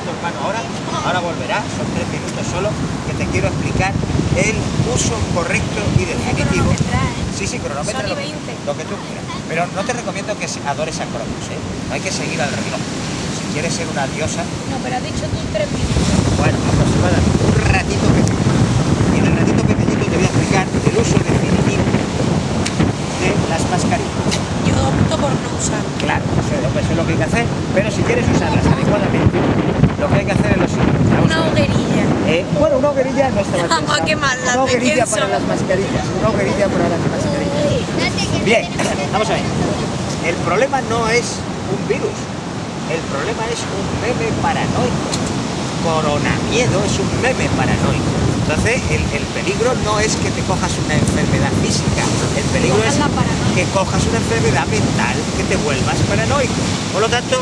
tu hermano ahora, ahora volverá, son tres minutos solo, que te quiero explicar el uso correcto y definitivo. Sí, sí, cronometra lo, lo que tú quieras. Pero no te recomiendo que adores a Cronos, ¿eh? No hay que seguir al reloj. Si quieres ser una diosa... No, pero has dicho tú tres minutos. Bueno, aproximadamente un ratito pequeñito. Y en el ratito pequeñito te voy a explicar el uso definitivo de las mascarillas. Yo opto por no usar. Claro, eso es lo que hay que hacer, pero si quieres usarlas adecuadamente, lo que hay que hacer es lo siguiente. Una hoguerilla. Eh, bueno, una hoguerilla no está mal Vamos a quemarla. Una hoguerilla para las mascarillas. Una hoguerilla para las mascarillas. Bien, vamos a ver. El problema no es un virus. El problema es un meme paranoico. Coronamiedo es un meme paranoico. Entonces, el, el, peligro no es que te cojas una enfermedad física, el peligro es que cojas una enfermedad mental, que te vuelvas paranoico. Por lo tanto,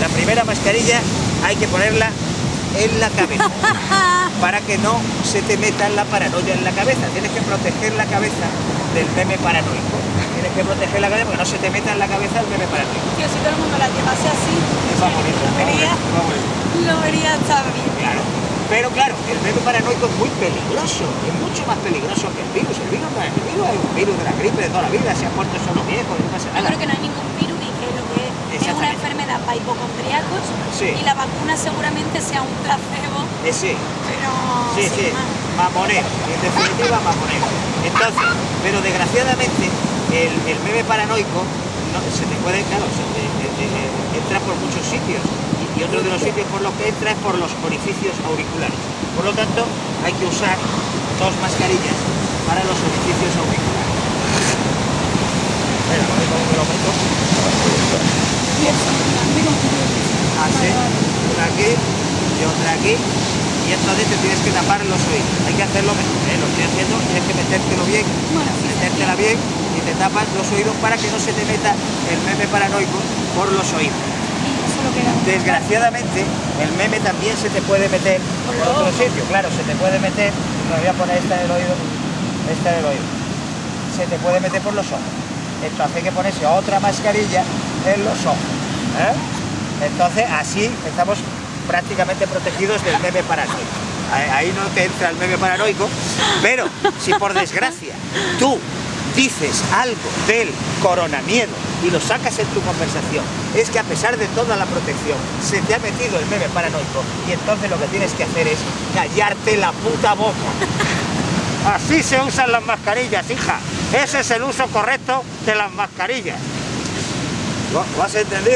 la primera mascarilla hay que ponerla en la cabeza para que no se te meta la paranoia en la cabeza. Tienes que proteger la cabeza del meme paranoico. Tienes que proteger la cabeza porque no se te meta en la cabeza el meme paranoico. Tío, si todo el mundo la llevase así, lo vería, lo vería estar bien. Claro. Pero claro, el meme paranoico es muy peligroso, es mucho más peligroso que el virus. El virus no es el virus, es un virus de la gripe de toda la vida, se han muerto solo viejos, no pasa nada. Yo creo que no hay ningún virus y que lo que es una enfermedad para hipocondríacos sí. y la vacuna seguramente sea un placebo. Eh, sí. Pero sí, sí, mamonero, en definitiva mamonero. Entonces, pero desgraciadamente el, el meme paranoico no, se te puede, claro, se te, te, te, entra por muchos sitios y otro de los sitios por los que entra es por los orificios auriculares. Por lo tanto, hay que usar dos mascarillas para los orificios auriculares. Espera, a ver cómo me lo meto. Así, una aquí y otra aquí. Y entonces te tienes que tapar los oídos. Hay que hacerlo mejor, ¿eh? lo estoy haciendo, tienes que metértelo bien, metértela bien y te tapas los oídos para que no se te meta el meme paranoico por los oídos. Desgraciadamente, el meme también se te puede meter por otro sitio. Claro, se te puede meter, me voy a poner esta en el oído, esta en el oído. Se te puede meter por los ojos. Entonces hay que ponerse otra mascarilla en los ojos. ¿eh? Entonces así estamos prácticamente protegidos del meme paranoico. Ahí no te entra el meme paranoico, pero si por desgracia tú dices algo del coronamiedo y lo sacas en tu conversación, es que a pesar de toda la protección, se te ha metido el meme paranoico y entonces lo que tienes que hacer es callarte la puta boca. Así se usan las mascarillas, hija. Ese es el uso correcto de las mascarillas. ¿Lo, has entendido?